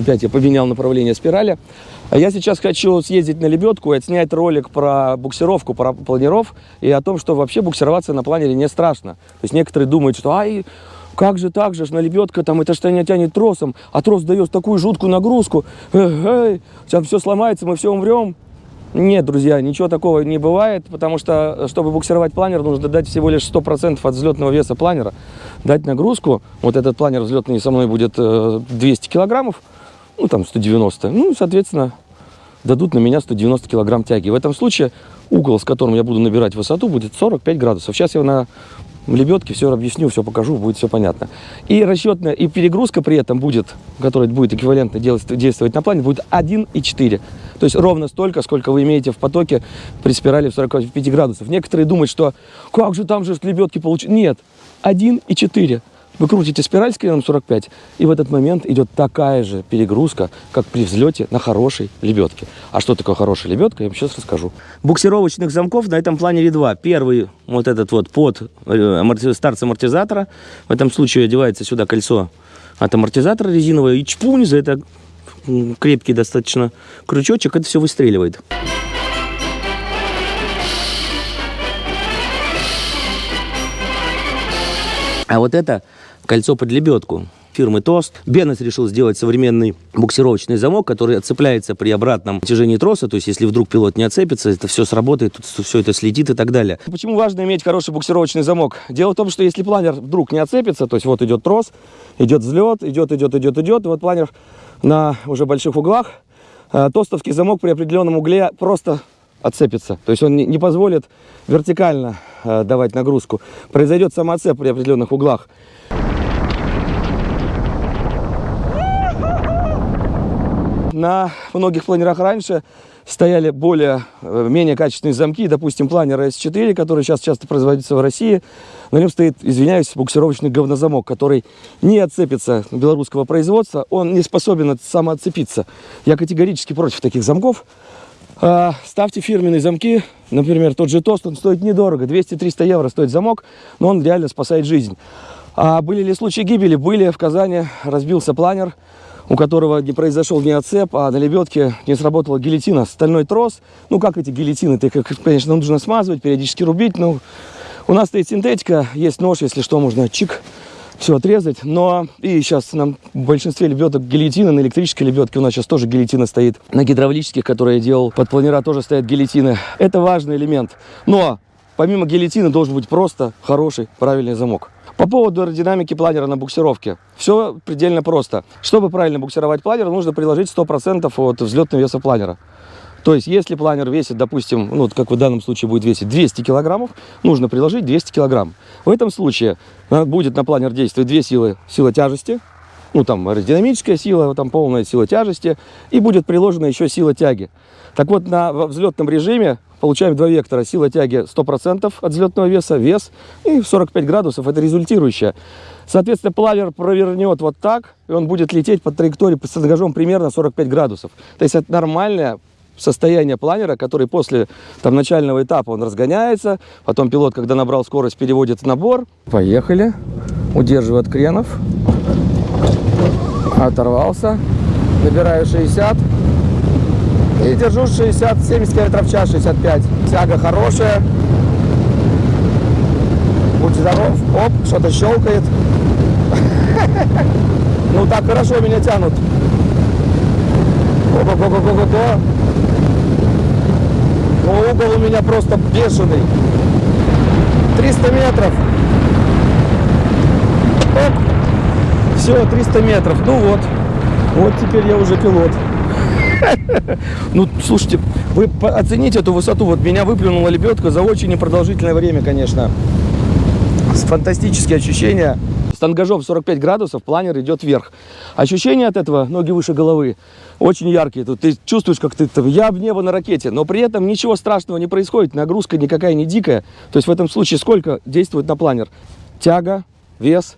Опять я поменял направление спирали. А я сейчас хочу съездить на лебедку и отснять ролик про буксировку, про планеров и о том, что вообще буксироваться на планере не страшно. То есть некоторые думают, что ай, как же так же, ж на лебедка там это что не тянет тросом, а трос дает такую жуткую нагрузку, эй, эй, сейчас все сломается, мы все умрем. Нет, друзья, ничего такого не бывает, потому что, чтобы буксировать планер, нужно дать всего лишь 100% от взлетного веса планера, дать нагрузку. Вот этот планер взлетный со мной будет 200 килограммов, ну там 190. Ну, соответственно, дадут на меня 190 килограмм тяги. В этом случае угол, с которым я буду набирать высоту, будет 45 градусов. Сейчас я на лебедке все объясню, все покажу, будет все понятно. И расчетная, и перегрузка при этом будет, которая будет эквивалентно действовать на плане, будет 1,4. То есть ровно столько, сколько вы имеете в потоке при спирали в 45 градусов. Некоторые думают, что как же там же лебедки получить. Нет, 1,4. Вы крутите спираль с креном 45, и в этот момент идет такая же перегрузка, как при взлете на хорошей лебедке. А что такое хорошая лебедка, я вам сейчас расскажу. Буксировочных замков на этом планере два. Первый, вот этот вот под э, старт амортизатора. В этом случае одевается сюда кольцо от амортизатора резиновое, и чпунь за это крепкий достаточно крючочек, это все выстреливает. А вот это кольцо под лебедку фирмы ТОСТ. Беннес решил сделать современный буксировочный замок, который отцепляется при обратном натяжении троса, то есть если вдруг пилот не отцепится, это все сработает, все это слетит и так далее. Почему важно иметь хороший буксировочный замок? Дело в том, что если планер вдруг не отцепится, то есть вот идет трос, идет взлет, идет, идет, идет, идет, вот планер на уже больших углах, э, тостовский замок при определенном угле просто отцепится. То есть он не позволит вертикально э, давать нагрузку. Произойдет самоотцеп при определенных углах. На многих планерах раньше стояли более, э, менее качественные замки, допустим, планер S4, который сейчас часто производится в России. На нем стоит, извиняюсь, буксировочный говнозамок, который не отцепится белорусского производства, он не способен самоотцепиться. Я категорически против таких замков. А, ставьте фирменные замки, например, тот же тост, он стоит недорого, 200-300 евро стоит замок, но он реально спасает жизнь. А были ли случаи гибели? Были в Казани, разбился планер, у которого не произошел ни отцеп, а на лебедке не сработала гильотина, стальной трос. Ну, как эти гильотины, ты, конечно, нужно смазывать, периодически рубить. Ну, у нас стоит синтетика, есть нож, если что, можно чик, все отрезать. Но и сейчас нам в большинстве лебедок гильотина, на электрической лебедке у нас сейчас тоже гильотина стоит. На гидравлических, которые я делал под планера, тоже стоят гильотины. Это важный элемент. Но помимо гильотины должен быть просто хороший, правильный замок. По поводу аэродинамики планера на буксировке. Все предельно просто. Чтобы правильно буксировать планер, нужно приложить 100% от взлетного веса планера. То есть, если планер весит, допустим, ну, как в данном случае будет весить 200 килограммов, нужно приложить 200 килограмм. В этом случае э, будет на планер действовать две силы. Сила тяжести, ну, там, аэродинамическая сила, там, полная сила тяжести, и будет приложена еще сила тяги. Так вот, на взлетном режиме получаем два вектора. Сила тяги 100% от взлетного веса, вес, и 45 градусов, это результирующее. Соответственно, плавер провернет вот так, и он будет лететь по траектории с ангажом примерно 45 градусов. То есть это нормальное состояние планера, который после там, начального этапа он разгоняется, потом пилот, когда набрал скорость, переводит в набор. Поехали, удерживаю от кренов, оторвался, набираю 60, и держу 60-70 км в час, 65. Тяга хорошая. Будь здоров. Оп, что-то щелкает. Ну так хорошо меня тянут. Ого-го-го-го-го. Но угол у меня просто бешеный. 300 метров. Оп. Все, 300 метров. Ну вот. Вот теперь я уже пилот. Ну, слушайте, вы оцените эту высоту. Вот меня выплюнула лебедка за очень непродолжительное время, конечно. Фантастические ощущения. С ангажом 45 градусов планер идет вверх. Ощущения от этого, ноги выше головы, очень яркие. Тут ты чувствуешь, как ты, я в небо на ракете, но при этом ничего страшного не происходит, нагрузка никакая не дикая. То есть в этом случае сколько действует на планер? Тяга, вес,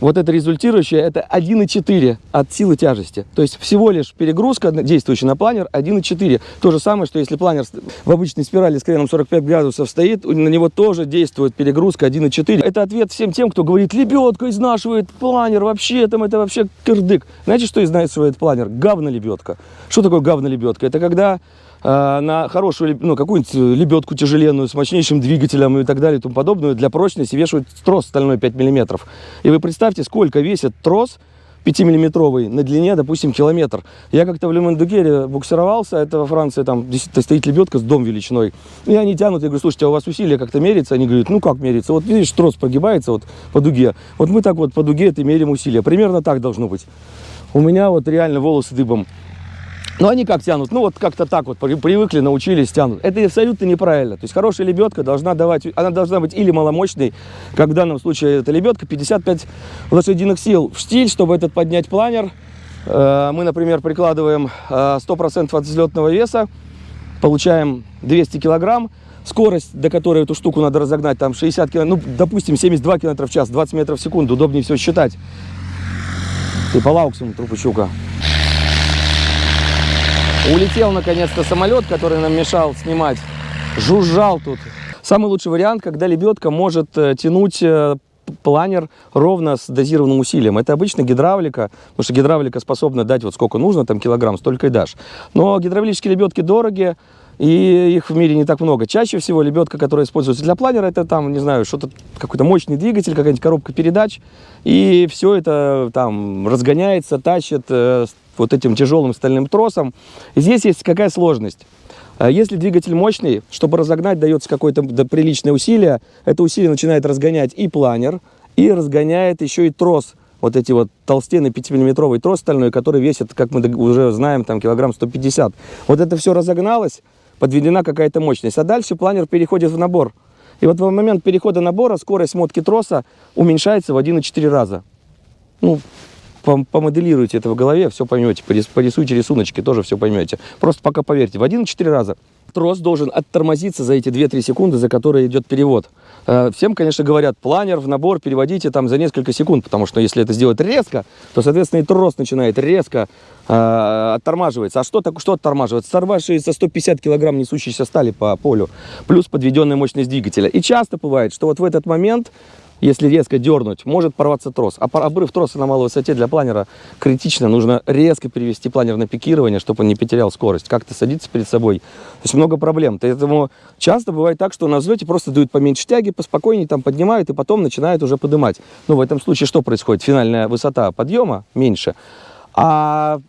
вот это результирующее, это 1,4 от силы тяжести. То есть всего лишь перегрузка, действующая на планер, 1,4. То же самое, что если планер в обычной спирали с креном 45 градусов стоит, на него тоже действует перегрузка 1,4. Это ответ всем тем, кто говорит, лебедка изнашивает планер, вообще там это вообще кирдык. Знаете, что изнашивает планер? Говно-лебедка. Что такое говно-лебедка? Это когда на хорошую, ну, какую-нибудь лебедку тяжеленную с мощнейшим двигателем и так далее и тому подобное, для прочности вешают трос стальной 5 мм. И вы представьте, сколько весит трос 5-миллиметровый на длине, допустим, километр. Я как-то в Лемондугере буксировался, это во Франции, там стоит лебедка с дом величиной. И они тянут, я говорю, слушайте, а у вас усилия как-то меряется? Они говорят, ну как меряется? Вот видишь, трос прогибается вот по дуге. Вот мы так вот по дуге это меряем усилия. Примерно так должно быть. У меня вот реально волосы дыбом. Но они как тянут? Ну, вот как-то так вот привыкли, научились, тянут. Это абсолютно неправильно. То есть хорошая лебедка должна давать, она должна быть или маломощной, как в данном случае эта лебедка, 55 лошадиных сил в штиль, чтобы этот поднять планер. Э, мы, например, прикладываем 100% э, от взлетного веса, получаем 200 килограмм. Скорость, до которой эту штуку надо разогнать, там 60 километров, ну, допустим, 72 километра в час, 20 метров в секунду, удобнее все считать. Ты по лауксу, трупы щука. Улетел наконец-то самолет, который нам мешал снимать. Жужжал тут. Самый лучший вариант, когда лебедка может э, тянуть э, планер ровно с дозированным усилием. Это обычно гидравлика, потому что гидравлика способна дать вот сколько нужно, там килограмм, столько и дашь. Но гидравлические лебедки дорогие, и их в мире не так много. Чаще всего лебедка, которая используется для планера, это там, не знаю, что-то, какой-то мощный двигатель, какая-нибудь коробка передач, и все это там разгоняется, тащит э, вот этим тяжелым стальным тросом. И здесь есть какая сложность. А если двигатель мощный, чтобы разогнать, дается какое-то приличное усилие, это усилие начинает разгонять и планер, и разгоняет еще и трос. Вот эти вот толстенный 5-миллиметровый трос стальной, который весит, как мы уже знаем, там килограмм 150. Вот это все разогналось, подведена какая-то мощность. А дальше планер переходит в набор. И вот в момент перехода набора скорость мотки троса уменьшается в 1,4 раза. Ну, помоделируйте это в голове, все поймете. Порисуйте рисуночки, тоже все поймете. Просто пока поверьте, в 1-4 раза трос должен оттормозиться за эти 2-3 секунды, за которые идет перевод. Э, всем, конечно, говорят, планер в набор переводите там за несколько секунд, потому что если это сделать резко, то, соответственно, и трос начинает резко э, оттормаживаться. А что, так, что оттормаживается? Сорвавшиеся 150 килограмм несущейся стали по полю, плюс подведенная мощность двигателя. И часто бывает, что вот в этот момент если резко дернуть, может порваться трос. А обрыв троса на малой высоте для планера критично. Нужно резко перевести планер на пикирование, чтобы он не потерял скорость. Как-то садиться перед собой. То есть много проблем. Поэтому часто бывает так, что на взлете просто дают поменьше тяги, поспокойнее там поднимают и потом начинают уже поднимать. Ну, в этом случае что происходит? Финальная высота подъема меньше. А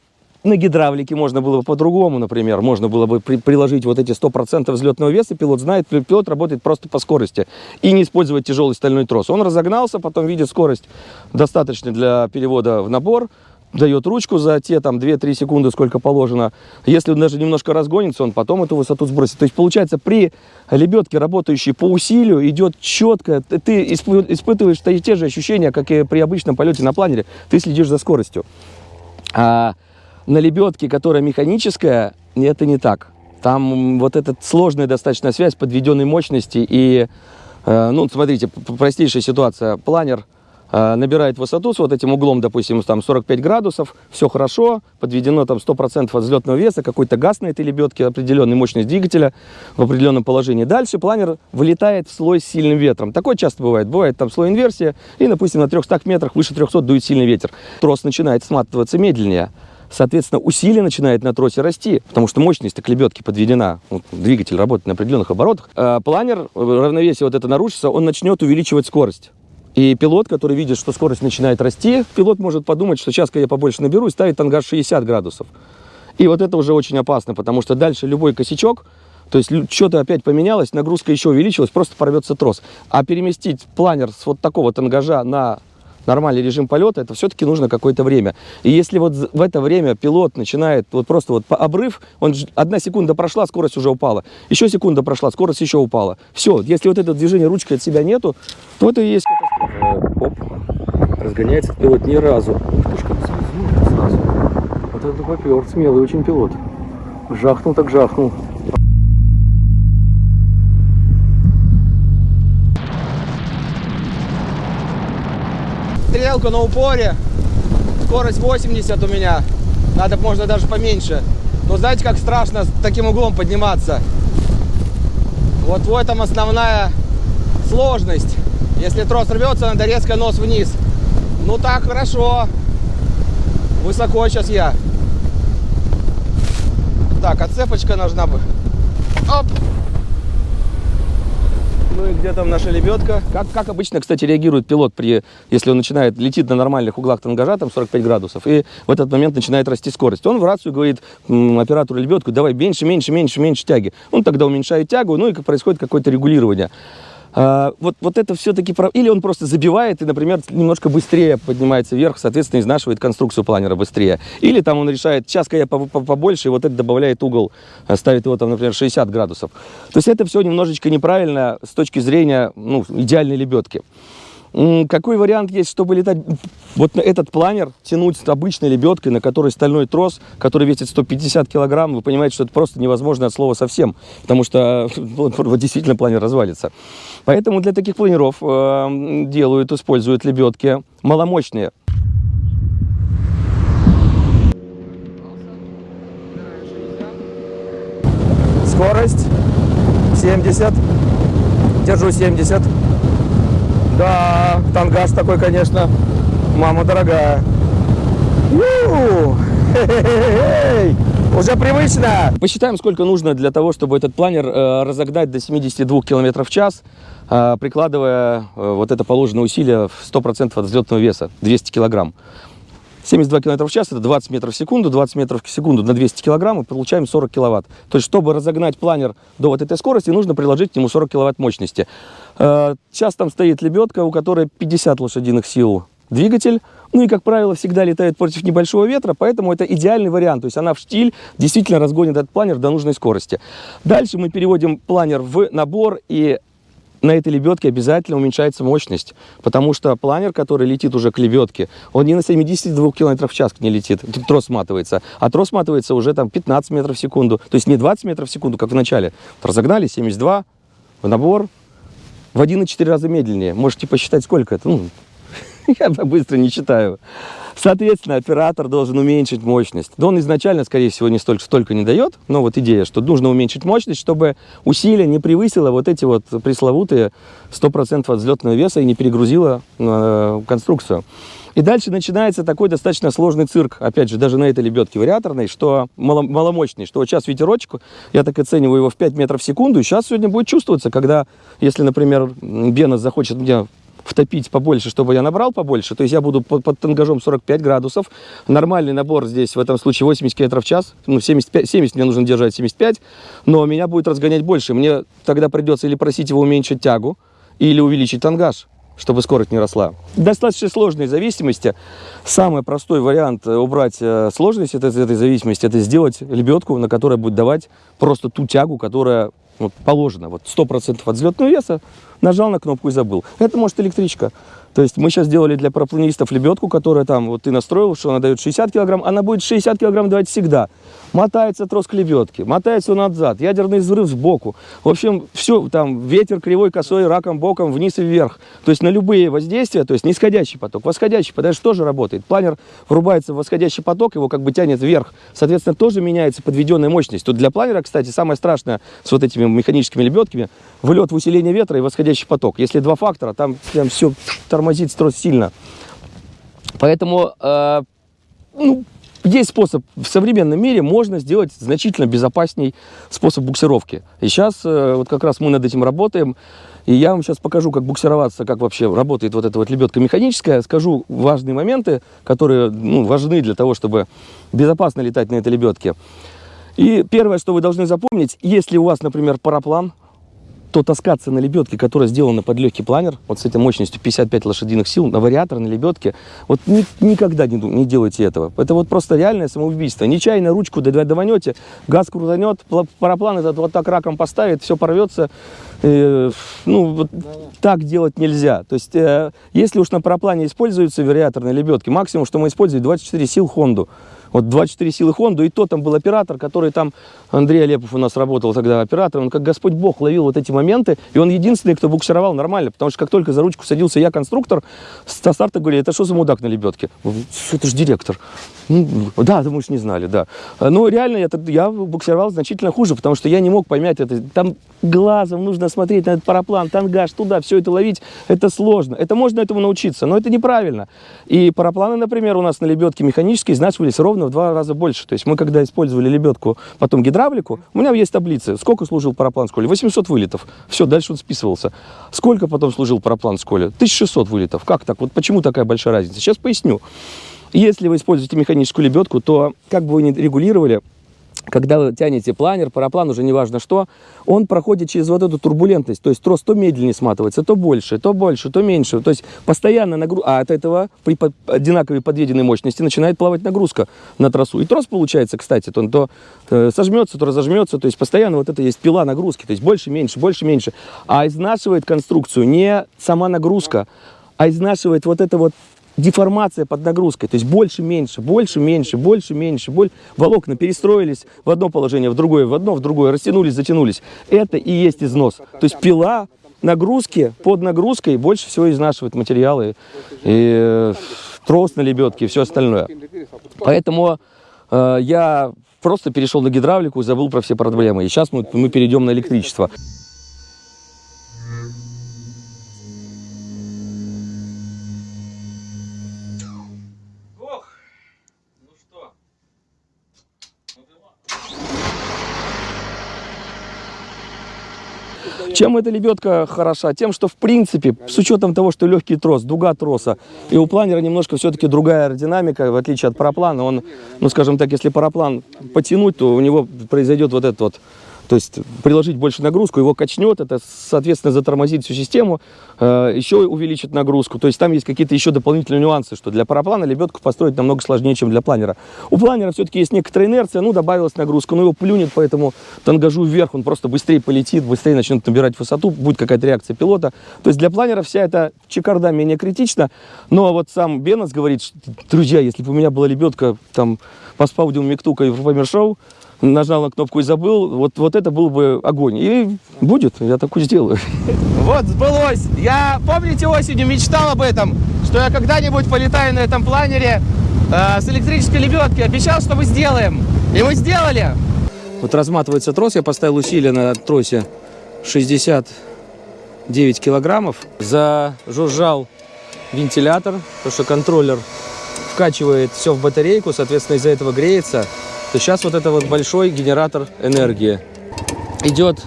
на гидравлике можно было бы по-другому, например. Можно было бы при, приложить вот эти 100% взлетного веса. Пилот знает, пилот работает просто по скорости. И не использовать тяжелый стальной трос. Он разогнался, потом видит скорость достаточно для перевода в набор. Дает ручку за те там 2-3 секунды, сколько положено. Если он даже немножко разгонится, он потом эту высоту сбросит. То есть получается при лебедке, работающей по усилию, идет четко. Ты испытываешь те же ощущения, как и при обычном полете на планере. Ты следишь за скоростью. А на лебедке, которая механическая, это не так. Там вот эта сложная достаточно связь подведенной мощности и, э, ну, смотрите, простейшая ситуация. Планер э, набирает высоту с вот этим углом, допустим, там 45 градусов, все хорошо, подведено там 100% от взлетного веса, какой-то газ на этой лебедке, определенная мощность двигателя в определенном положении. Дальше планер вылетает в слой с сильным ветром. Такое часто бывает. Бывает там слой инверсии, и, допустим, на 300 метрах, выше 300 дует сильный ветер. Трос начинает сматываться медленнее. Соответственно, усилие начинает на тросе расти, потому что мощность клебетки подведена, ну, двигатель работает на определенных оборотах. А планер, равновесие вот это нарушится, он начнет увеличивать скорость. И пилот, который видит, что скорость начинает расти, пилот может подумать, что сейчас я побольше наберу и ставит ангар 60 градусов. И вот это уже очень опасно, потому что дальше любой косячок, то есть что-то опять поменялось, нагрузка еще увеличилась, просто порвется трос. А переместить планер с вот такого тангажа на нормальный режим полета, это все-таки нужно какое-то время. И если вот в это время пилот начинает, вот просто вот обрыв, он одна секунда прошла, скорость уже упала. Еще секунда прошла, скорость еще упала. Все, если вот это движение ручкой от себя нету, то это и есть катастрофа. Оп, разгоняется пилот ни разу. Ух сразу. Вот это попер, смелый очень пилот. Жахнул так жахнул. Стрелку на упоре. Скорость 80 у меня. Надо, можно даже поменьше. Но знаете, как страшно с таким углом подниматься? Вот в этом основная сложность. Если трос рвется, надо резко нос вниз. Ну так, хорошо. Высоко сейчас я. Так, отцепочка нужна бы. Оп! Ну и где там наша лебедка? Как, как обычно, кстати, реагирует пилот, при, если он начинает, летит на нормальных углах тангажа, там 45 градусов, и в этот момент начинает расти скорость. Он в рацию говорит оператору лебедку, давай меньше, меньше, меньше, меньше тяги. Он тогда уменьшает тягу, ну и происходит какое-то регулирование. А, вот, вот это все-таки... Или он просто забивает и, например, немножко быстрее поднимается вверх, соответственно, изнашивает конструкцию планера быстрее. Или там он решает, сейчас-ка я побольше, и вот это добавляет угол, э, ставит его там, например, 60 градусов. То есть это все немножечко неправильно с точки зрения ну, идеальной лебедки. Какой вариант есть, чтобы летать вот этот планер, тянуть с обычной лебедкой, на которой стальной трос, который весит 150 килограмм, вы понимаете, что это просто невозможно от слова совсем, потому что действительно планер развалится. Поэтому для таких планеров э, делают, используют лебедки маломощные. Скорость 70, держу 70. Да, тангаж такой, конечно, мама дорогая. Уже привычно. Посчитаем, сколько нужно для того, чтобы этот планер э, разогнать до 72 км в час, э, прикладывая э, вот это положенное усилие в 100% от взлетного веса, 200 килограмм. 72 км в час это 20 метров в секунду, 20 метров в секунду на 200 килограмм и получаем 40 киловатт. То есть, чтобы разогнать планер до вот этой скорости, нужно приложить к нему 40 киловатт мощности. Э, сейчас там стоит лебедка, у которой 50 лошадиных сил двигатель. Ну и, как правило, всегда летает против небольшого ветра, поэтому это идеальный вариант. То есть она в штиль действительно разгонит этот планер до нужной скорости. Дальше мы переводим планер в набор и на этой лебедке обязательно уменьшается мощность, потому что планер, который летит уже к лебедке, он не на 72 км в час не летит, трос сматывается, а трос сматывается уже там 15 метров в секунду, то есть не 20 метров в секунду, как в начале. Разогнали 72, в набор, в 1,4 раза медленнее. Можете посчитать, сколько это. Ну, я быстро не читаю. Соответственно, оператор должен уменьшить мощность. Да он изначально, скорее всего, не столько, столько не дает, но вот идея, что нужно уменьшить мощность, чтобы усилие не превысило вот эти вот пресловутые 100% от взлетного веса и не перегрузило э, конструкцию. И дальше начинается такой достаточно сложный цирк, опять же, даже на этой лебедке вариаторной, что мало, маломощный, что вот сейчас ветерочек, я так оцениваю его в 5 метров в секунду, и сейчас сегодня будет чувствоваться, когда, если, например, Бенос захочет мне втопить побольше, чтобы я набрал побольше. То есть я буду под, под тангажом 45 градусов. Нормальный набор здесь в этом случае 80 км в час. Ну, 75, 70 мне нужно держать, 75. Но меня будет разгонять больше. Мне тогда придется или просить его уменьшить тягу, или увеличить тангаж чтобы скорость не росла. Достаточно сложные зависимости. Самый простой вариант убрать э, сложность этой, этой зависимости, это сделать лебедку, на которой будет давать просто ту тягу, которая вот, положена. Вот 100% от взлетного веса нажал на кнопку и забыл. Это может электричка. То есть мы сейчас сделали для парапланистов лебедку, которая там, вот ты настроил, что она дает 60 килограмм, она будет 60 килограмм давать всегда. Мотается трос к лебедке, мотается он назад, ядерный взрыв сбоку. В общем, все, там ветер кривой, косой, раком, боком, вниз и вверх. То есть на любые воздействия, то есть нисходящий поток, восходящий, потому что тоже работает. Планер врубается в восходящий поток, его как бы тянет вверх. Соответственно, тоже меняется подведенная мощность. Тут для планера, кстати, самое страшное с вот этими механическими лебедками, вылет в усиление ветра и восходящий поток. Если два фактора, там прям все тормозит трос сильно. Поэтому, э, ну, есть способ, в современном мире можно сделать значительно безопасней способ буксировки. И сейчас э, вот как раз мы над этим работаем. И я вам сейчас покажу, как буксироваться, как вообще работает вот эта вот лебедка механическая. Скажу важные моменты, которые ну, важны для того, чтобы безопасно летать на этой лебедке. И первое, что вы должны запомнить, если у вас, например, параплан, то таскаться на лебедке, которая сделана под легкий планер, вот с этой мощностью 55 лошадиных сил, на вариаторной лебедке, вот ни, никогда не, не делайте этого. Это вот просто реальное самоубийство. Нечаянно ручку даванете, газ крутанет, параплан этот вот так раком поставит, все порвется. Э, ну, вот да. так делать нельзя. То есть, э, если уж на параплане используются вариаторные лебедки, максимум, что мы используем, 24 сил Хонду. Вот 24 силы Хонду, и то там был оператор, который там, Андрей Олепов у нас работал тогда оператором, он как Господь Бог ловил вот эти моменты, и он единственный, кто буксировал нормально, потому что как только за ручку садился я, конструктор, со старта говорили, это что за мудак на лебедке? Это же директор. Ну, да, мы уж не знали, да. Но реально я, я буксировал значительно хуже, потому что я не мог поймать это. Там глазом нужно смотреть на этот параплан, тангаж, туда, все это ловить, это сложно. Это можно этому научиться, но это неправильно. И парапланы, например, у нас на лебедке механические изнашивались ровно в два раза больше. То есть мы, когда использовали лебедку, потом гидравлику, у меня есть таблицы, сколько служил параплан в школе? 800 вылетов. Все, дальше он списывался. Сколько потом служил параплан в школе? 1600 вылетов. Как так? Вот почему такая большая разница? Сейчас поясню. Если вы используете механическую лебедку, то как бы вы ни регулировали, когда вы тянете планер, параплан, уже неважно что, он проходит через вот эту турбулентность. То есть трос то медленнее сматывается, то больше, то больше, то меньше. То есть постоянно нагрузка, а от этого при одинаковой подведенной мощности начинает плавать нагрузка на трассу. И трос получается, кстати, то он то э, сожмется, то разожмется. То есть постоянно вот это есть пила нагрузки. То есть больше, меньше, больше, меньше. А изнашивает конструкцию не сама нагрузка, а изнашивает вот это вот деформация под нагрузкой. То есть больше, меньше, больше, меньше, больше, меньше. Боль... Волокна перестроились в одно положение, в другое, в одно, в другое, растянулись, затянулись. Это и есть износ. То есть пила нагрузки под нагрузкой больше всего изнашивает материалы. И э, трос на лебедке и все остальное. Поэтому э, я просто перешел на гидравлику и забыл про все проблемы. И сейчас мы, мы перейдем на электричество. Чем эта лебедка хороша? Тем, что в принципе, с учетом того, что легкий трос, дуга троса, и у планера немножко все-таки другая аэродинамика, в отличие от параплана, он, ну скажем так, если параплан потянуть, то у него произойдет вот этот вот то есть приложить больше нагрузку, его качнет, это, соответственно, затормозит всю систему, э, еще увеличит нагрузку. То есть там есть какие-то еще дополнительные нюансы, что для параплана лебедку построить намного сложнее, чем для планера. У планера все-таки есть некоторая инерция, ну, добавилась нагрузка, но его плюнет по этому тангажу вверх, он просто быстрее полетит, быстрее начнет набирать высоту, будет какая-то реакция пилота. То есть для планера вся эта чекарда менее критична, но вот сам Беннес говорит, что, друзья, если бы у меня была лебедка там по спаудиум Миктука и в Шоу, нажал на кнопку и забыл, вот, вот это был бы огонь. И будет, я такую сделаю. Вот, сбылось. Я, помните, осенью мечтал об этом, что я когда-нибудь полетаю на этом планере э, с электрической лебедки. Обещал, что мы сделаем. И мы сделали. Вот разматывается трос. Я поставил усилие на тросе 69 килограммов. Зажужжал вентилятор, потому что контроллер вкачивает все в батарейку, соответственно, из-за этого греется то сейчас вот это вот большой генератор энергии. Идет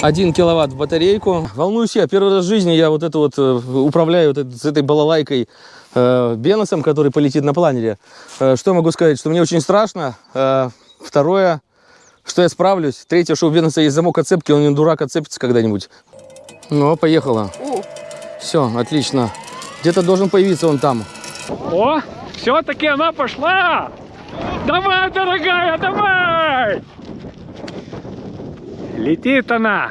1 киловатт в батарейку. Волнуюсь я. Первый раз в жизни я вот это вот э, управляю вот с этой балалайкой э, Беносом, который полетит на планере. Э, что могу сказать? Что мне очень страшно. Э, второе, что я справлюсь. Третье, что у Беноса есть замок отцепки, он не дурак отцепится когда-нибудь. Ну, поехала. Все, отлично. Где-то должен появиться он там. О, все-таки она пошла! Давай, дорогая, давай! Летит она.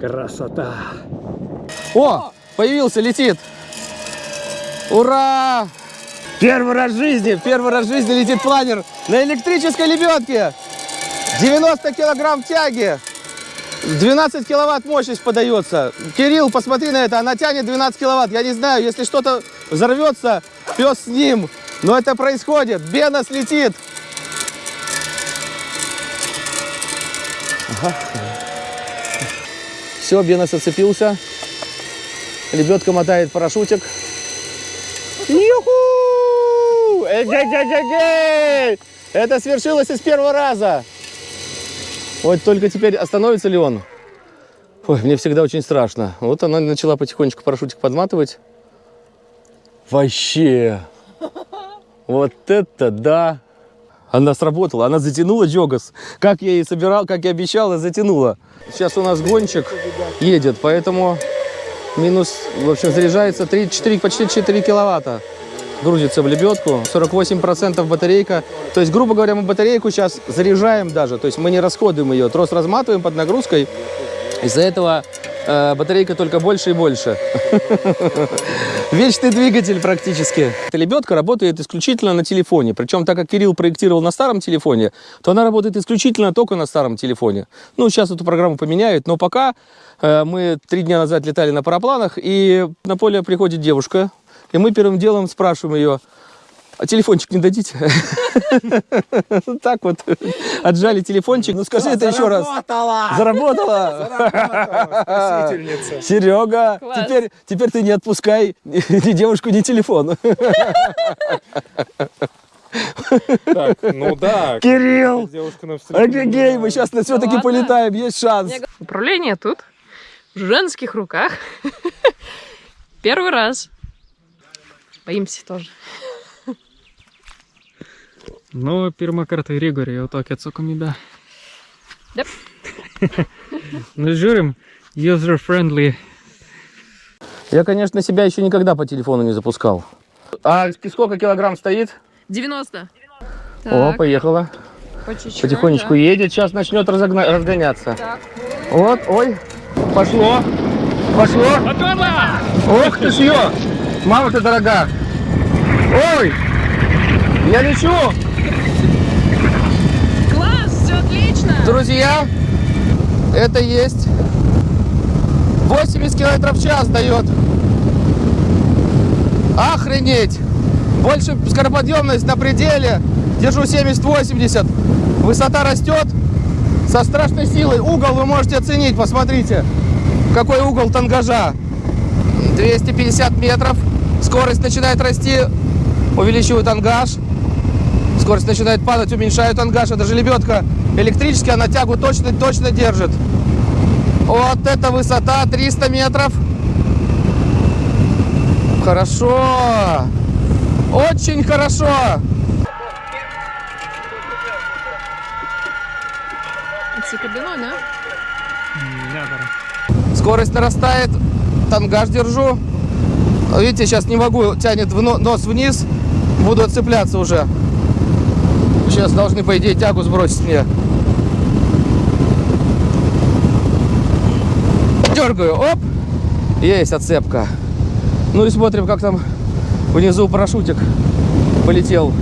красота. О, появился, летит. Ура! Первый раз в жизни, первый раз в жизни летит планер на электрической лебедке. 90 килограмм тяги. 12 киловатт мощность подается. Кирилл, посмотри на это, она тянет 12 киловатт. Я не знаю, если что-то взорвется, пес с ним. Но это происходит. Бенос летит. Ага. Все, Бенос оцепился. Лебедка мотает парашютик. Юху! Это свершилось из первого раза. Вот только теперь остановится ли он? Ой, мне всегда очень страшно. Вот она начала потихонечку парашютик подматывать. Вообще. Вот это да. Она сработала, она затянула Джогас. Как я и собирал, как я обещал, затянула. Сейчас у нас гонщик едет, поэтому минус, в общем, заряжается 3, 4, почти 4 киловатта. Грузится в лебедку, 48% батарейка. То есть, грубо говоря, мы батарейку сейчас заряжаем даже. То есть мы не расходуем ее, трос разматываем под нагрузкой. Из-за этого э, батарейка только больше и больше. Вечный двигатель практически. Эта лебедка работает исключительно на телефоне. Причем, так как Кирилл проектировал на старом телефоне, то она работает исключительно только на старом телефоне. Ну, сейчас эту программу поменяют, но пока э, мы три дня назад летали на парапланах, и на поле приходит девушка, и мы первым делом спрашиваем ее, а телефончик не дадите? Так вот, отжали телефончик. Ну скажи это еще раз. Заработала! Спасительница. Серега, теперь, теперь ты не отпускай ни девушку, ни телефон. Так, ну да. Кирилл! Офигей, мы сейчас все-таки полетаем, есть шанс. Управление тут, в женских руках. Первый раз. Боимся тоже. Ну, pirmą kartą Rigorį jau tokia atsakomybė. Yep. nu, žiūrim, user-friendly. Я, конечно, себя еще никогда по телефону не запускал. А сколько килограмм стоит? 90. О, поехала. по чуть-чуть, Потихонечку да. едет, сейчас начнет разогна- разгоняться. Так. Вот, ой, пошло, пошло. Отвела! Ох ты ж ее! Мама ты дорога! Ой! Я лечу! Класс, все отлично. Друзья, это есть 80 километров в час дает. Охренеть! Больше скороподъемность на пределе. Держу 70-80. Высота растет со страшной силой. Угол вы можете оценить, посмотрите. Какой угол тангажа. 250 метров. Скорость начинает расти. Увеличиваю тангаж. Скорость начинает падать, уменьшаю тангаж. Это же лебедка электрическая, она тягу точно-точно держит. Вот это высота 300 метров. Хорошо. Очень хорошо. Скорость нарастает. Тангаж держу. Видите, сейчас не могу. Тянет в но- нос вниз. Буду отцепляться уже. Сейчас должны, по идее, тягу сбросить мне. Дергаю. Оп. Есть отцепка. Ну и смотрим, как там внизу парашютик полетел.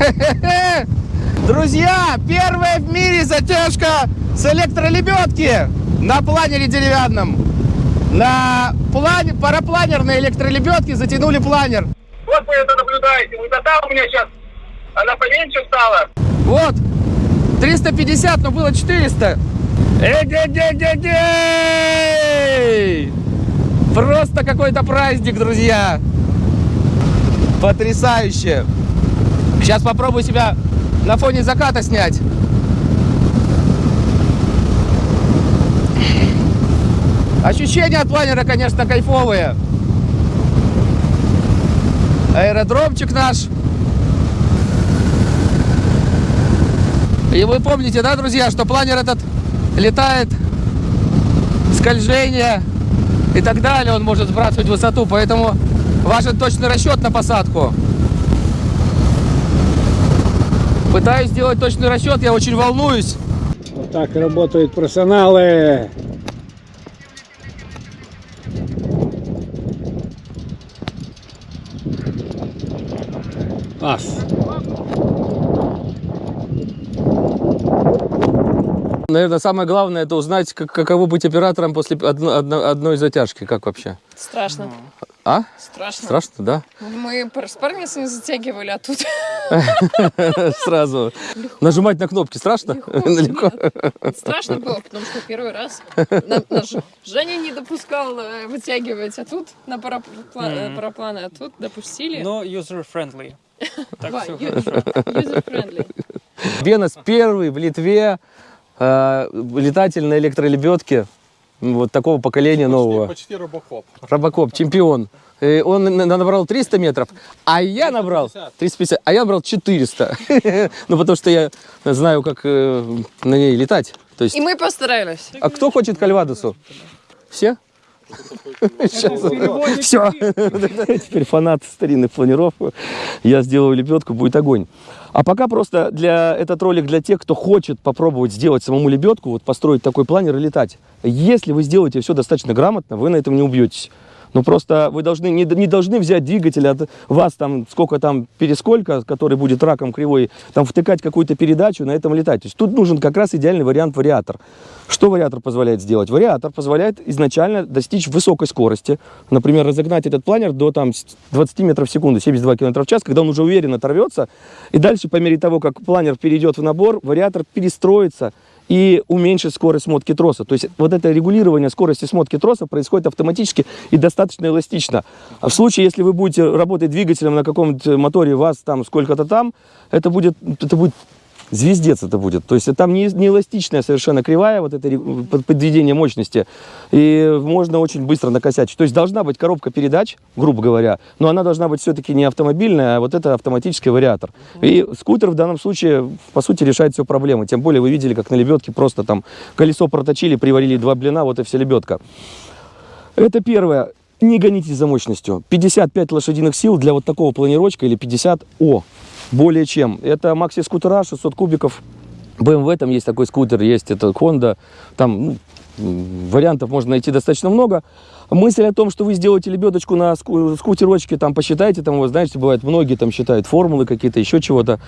Друзья, первая в мире затяжка с электролебедки на планере деревянном. На плане, парапланерной электролебедке затянули планер. Вот вы это наблюдаете. Высота у меня сейчас, она поменьше стала. Вот, 350, но было 400. Эй-ге-ге-ге-гей! Просто какой-то праздник, друзья. Потрясающе. Сейчас попробую себя на фоне заката снять. Ощущения от планера, конечно, кайфовые. Аэродромчик наш. И вы помните, да, друзья, что планер этот летает, скольжение и так далее, он может сбрасывать высоту, поэтому важен точный расчет на посадку. Пытаюсь сделать точный расчет, я очень волнуюсь. Вот так работают профессионалы. Наверное, самое главное это узнать, как- каково быть оператором после одно- одно- одной затяжки. Как вообще? Страшно. А? Страшно. Страшно, да? Мы с парницей затягивали, а тут Сразу. Нажимать на кнопки страшно? Легко. страшно было, потому что первый раз Женя не допускал э, вытягивать, а тут на э, парапланы, а тут допустили. Но user-friendly. Так все хорошо. user-friendly. Бенос первый в Литве э, летатель на электролебедке вот такого поколения нового. Почти робокоп. Робокоп, чемпион. И он на- на- набрал 300 метров, а я набрал 350, а я набрал 400. Ну, потому что я знаю, как э, на ней летать. То есть, И мы постарались. а кто хочет кальвадосу? Все? Все. Теперь фанат старинных планиров. Я сделаю лебедку, будет огонь. А пока просто для этот ролик для тех, кто хочет попробовать сделать самому лебедку, вот построить такой планер и летать. Если вы сделаете все достаточно грамотно, вы на этом не убьетесь. Но просто вы должны, не, не должны взять двигатель от вас, там, сколько там пересколько, который будет раком кривой, там, втыкать какую-то передачу, на этом летать. То есть тут нужен как раз идеальный вариант вариатор. Что вариатор позволяет сделать? Вариатор позволяет изначально достичь высокой скорости. Например, разогнать этот планер до там, 20 метров в секунду, 72 км в час, когда он уже уверенно оторвется. И дальше, по мере того, как планер перейдет в набор, вариатор перестроится и уменьшить скорость смотки троса. То есть вот это регулирование скорости смотки троса происходит автоматически и достаточно эластично. А в случае, если вы будете работать двигателем на каком-то моторе, вас там сколько-то там, это будет, это будет звездец это будет. То есть там не, не эластичная совершенно кривая, вот это под- подведение мощности, и можно очень быстро накосячить. То есть должна быть коробка передач, грубо говоря, но она должна быть все-таки не автомобильная, а вот это автоматический вариатор. И скутер в данном случае, по сути, решает все проблемы. Тем более вы видели, как на лебедке просто там колесо проточили, приварили два блина, вот и вся лебедка. Это первое. Не гонитесь за мощностью. 55 лошадиных сил для вот такого планировочка или 50 О. Более чем. Это макси-скутера, 600 кубиков. BMW там есть такой скутер, есть это Honda. Там ну, вариантов можно найти достаточно много. Мысль о том, что вы сделаете лебедочку на ску- скутерочке, там посчитайте, там, вы знаете, бывает, многие там считают формулы какие-то, еще чего-то.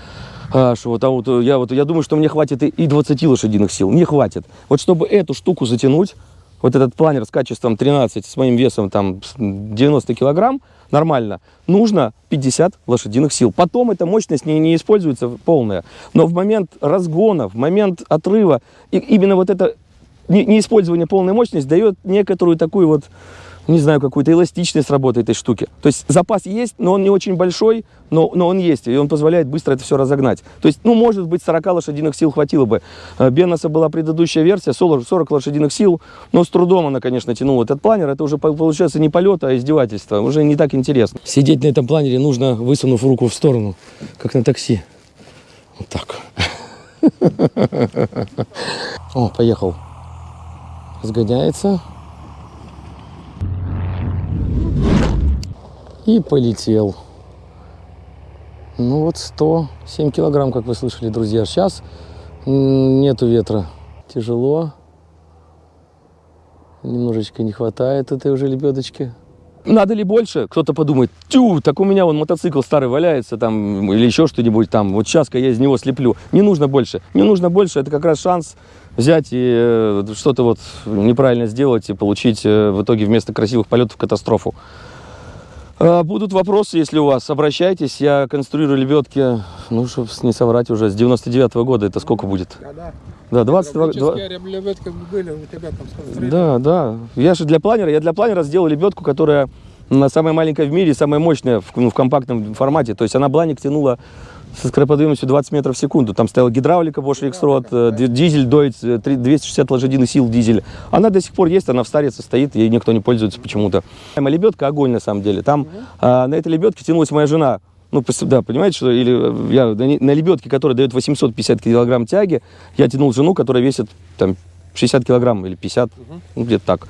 А, что а вот, я, вот, я думаю, что мне хватит и- и 20 лошадиных сил. Не хватит. Вот чтобы эту штуку затянуть, вот этот планер с качеством 13, с моим весом там с 90 килограмм, нормально, нужно 50 лошадиных сил. Потом эта мощность не, не используется полная. Но в момент разгона, в момент отрыва, и именно вот это не, неиспользование полной мощности дает некоторую такую вот, не знаю, какую-то эластичность работы этой штуки. То есть запас есть, но он не очень большой, но, но он есть, и он позволяет быстро это все разогнать. То есть, ну, может быть, 40 лошадиных сил хватило бы. Э, Беноса была предыдущая версия, 40 40 лошадиных сил, но с трудом она, конечно, тянула этот планер. Это уже по- получается не полет, а издевательство. Уже не так интересно. Сидеть на этом планере нужно, высунув руку в сторону, как на такси. Вот так. О, поехал. Разгоняется. И полетел. Ну вот 107 килограмм, как вы слышали, друзья. Сейчас нету ветра. Тяжело. Немножечко не хватает этой уже лебедочки. Надо ли больше? Кто-то подумает, тю, так у меня вон мотоцикл старый валяется там или еще что-нибудь там. Вот сейчас-ка я из него слеплю. Не нужно больше. Не нужно больше. Это как раз шанс взять и э, что-то вот неправильно сделать и получить э, в итоге вместо красивых полетов катастрофу. А, Будут вопросы, если у вас, обращайтесь. Я конструирую лебедки, ну, чтобы не соврать уже, с 99 года. Это сколько будет? Да, 22... два- лебедки были у тебя там сколько? Да, да. Я же для планера, я для планера сделал лебедку, которая самая маленькая в мире, самая мощная в, ну, в компактном формате. То есть она бланик тянула со скороподъемностью 20 метров в секунду. Там стояла гидравлика Bosch X-Rod, э, ди- дизель Deutz, э, три- 260 лошадиных сил дизель. Она до сих пор есть, она в старице стоит, ей никто не пользуется почему-то. Лебедка огонь на самом деле. Там а, на этой лебедке тянулась моя жена. Ну, да, понимаете, что или э, я на, лебедке, которая дает 850 килограмм тяги, я тянул жену, которая весит там 60 килограмм или 50, ну, где-то так,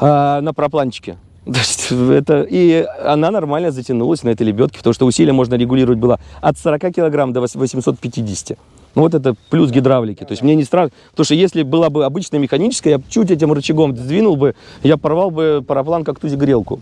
а, на пропланчике. То есть это, и она нормально затянулась на этой лебедке, потому что усилие можно регулировать было от 40 килограмм до 850. Ну вот это плюс гидравлики. То есть мне не страшно, потому что если была бы обычная механическая, я чуть этим рычагом сдвинул бы, я порвал бы параплан как ту грелку.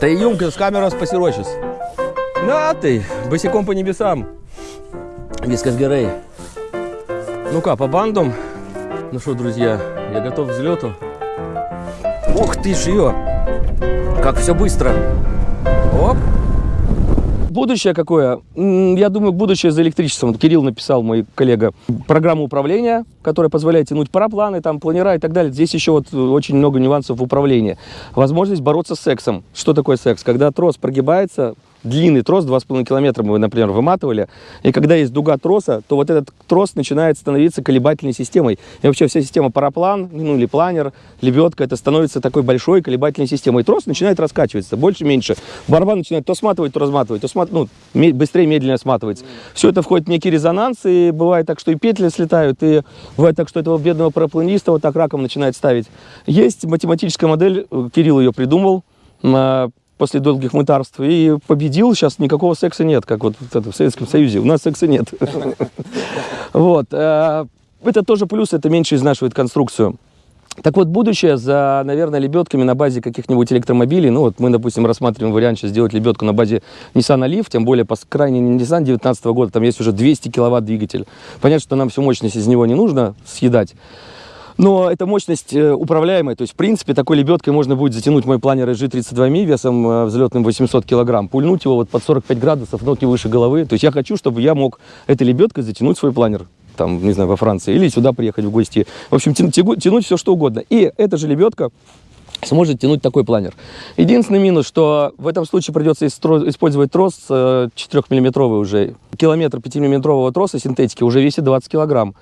Tai įjunkis kameros pasiruošęs. Na tai, basikom по небесам. Viskas gerai. Ну ка, побандом. Ну что, друзья, я готов к взлету. Ух ты ж ее! Как все быстро. Оп. Будущее какое? Я думаю, будущее за электричеством. Кирилл написал, мой коллега, программу управления, которая позволяет тянуть парапланы, там, планера и так далее. Здесь еще вот э, очень много нюансов в управлении. Возможность бороться с сексом. Что такое секс? Когда трос прогибается, длинный трос, 2,5 километра мы, например, выматывали, и когда есть дуга троса, то вот этот трос начинает становиться колебательной системой. И вообще вся система параплан, ну или планер, лебедка, это становится такой большой колебательной системой. И трос начинает раскачиваться, больше-меньше. Барабан начинает то сматывать, то разматывать, то смат... ну, быстрее, медленнее сматывать. Все это входит в некий резонанс, и бывает так, что и петли слетают, и бывает так, что этого бедного парапланиста вот так раком начинает ставить. Есть математическая модель, э, Кирилл ее придумал, а, после долгих мытарств и победил. Сейчас никакого секса нет, как вот в Советском Союзе. У нас секса нет. Вот. э, Это тоже плюс, это меньше изнашивает конструкцию. Так вот, будущее за, наверное, лебедками на базе каких-нибудь электромобилей. Ну вот мы, допустим, рассматриваем вариант сейчас сделать лебедку на базе Nissan Leaf, тем более по крайней Nissan 19 года, там есть уже 200 киловатт двигатель. Понятно, что нам всю мощность из него не нужно съедать. Но эта мощность э, управляемая, то есть, в принципе, такой лебедкой можно будет затянуть мой планер SG32Mi весом э, взлетным 800 килограмм, пульнуть его вот под 45 градусов, ноги выше головы. То есть я хочу, чтобы я мог этой лебедкой затянуть свой планер там, не знаю, во Франции, или сюда приехать в гости. В общем, тянуть все, что угодно. И эта же лебедка сможет тянуть такой планер. Единственный минус, что в этом случае придется использовать трос э, 4-миллиметровый уже. Километр 5-миллиметрового троса синтетики уже весит 20 килограмм,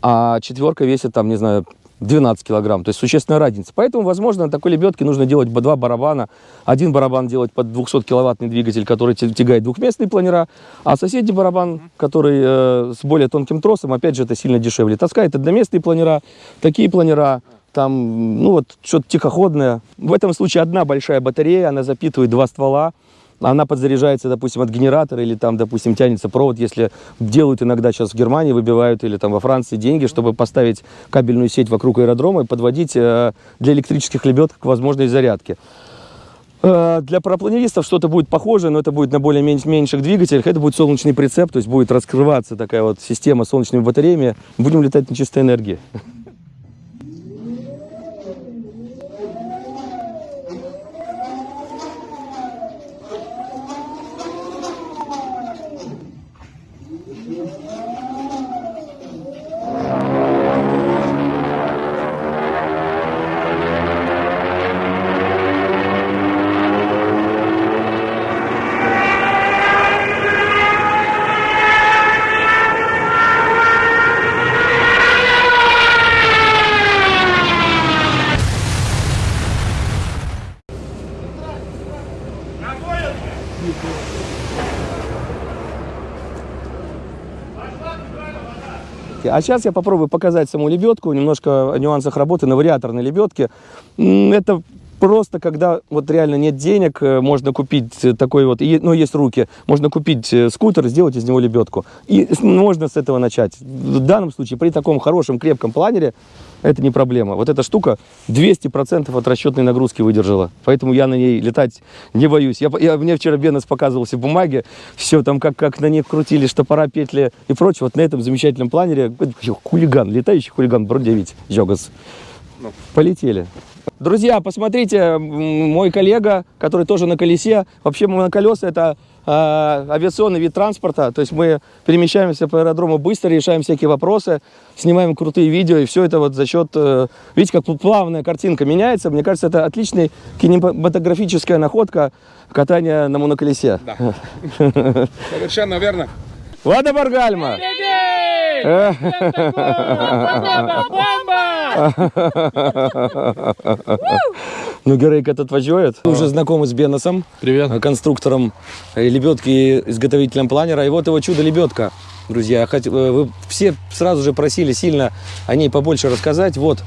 а четверка весит, там, не знаю, 12 килограмм, то есть существенная разница. Поэтому, возможно, на такой лебедке нужно делать два барабана. Один барабан делать под 200-киловаттный двигатель, который тя- тягает двухместные планера, а соседний барабан, который э, с более тонким тросом, опять же, это сильно дешевле. Таскает одноместные планера, такие планера, там, ну вот, что-то тихоходное. В этом случае одна большая батарея, она запитывает два ствола, она подзаряжается, допустим, от генератора или там, допустим, тянется провод, если делают иногда сейчас в Германии, выбивают или там во Франции деньги, чтобы поставить кабельную сеть вокруг аэродрома и подводить э, для электрических лебедок возможной зарядки. Э, Для парапланеристов что-то будет похожее, но это будет на более мен- меньших двигателях. Это будет солнечный прицеп, то есть будет раскрываться такая вот система с солнечными батареями. Будем летать на чистой энергии. А сейчас я попробую показать саму лебедку, немножко о нюансах работы на вариаторной лебедке. Это просто когда вот реально нет денег, э, можно купить э, такой вот, и- ну есть руки, можно купить э, скутер, сделать из него лебедку. И можно с этого начать. В данном случае при таком хорошем крепком планере это не проблема. Вот эта штука 200% от расчетной нагрузки выдержала. Поэтому я на ней летать не боюсь. Я, я- мне вчера Бенес показывал все бумаги, все там, как, как на них крутили штопора, петли и прочее. Вот на этом замечательном планере хулиган, летающий хулиган, Бродевить, Йогас. Полетели. Друзья, посмотрите, мой коллега, который тоже на колесе. Вообще моноколеса это э, авиационный вид транспорта. То есть мы перемещаемся по аэродрому быстро, решаем всякие вопросы, снимаем крутые видео. И все это вот за счет... э, видите, как плавная картинка меняется. Мне кажется, это отличная кинематографическая находка катания на моноколесе. Совершенно верно. Влада Баргальма! Ну, Герейк этот воюет. Уже знакомы с Беносом. Привет. Конструктором э, лебедки, изготовителем планера. И вот его чудо-лебедка. Друзья, э, вы все сразу же просили сильно о ней побольше рассказать. Вот,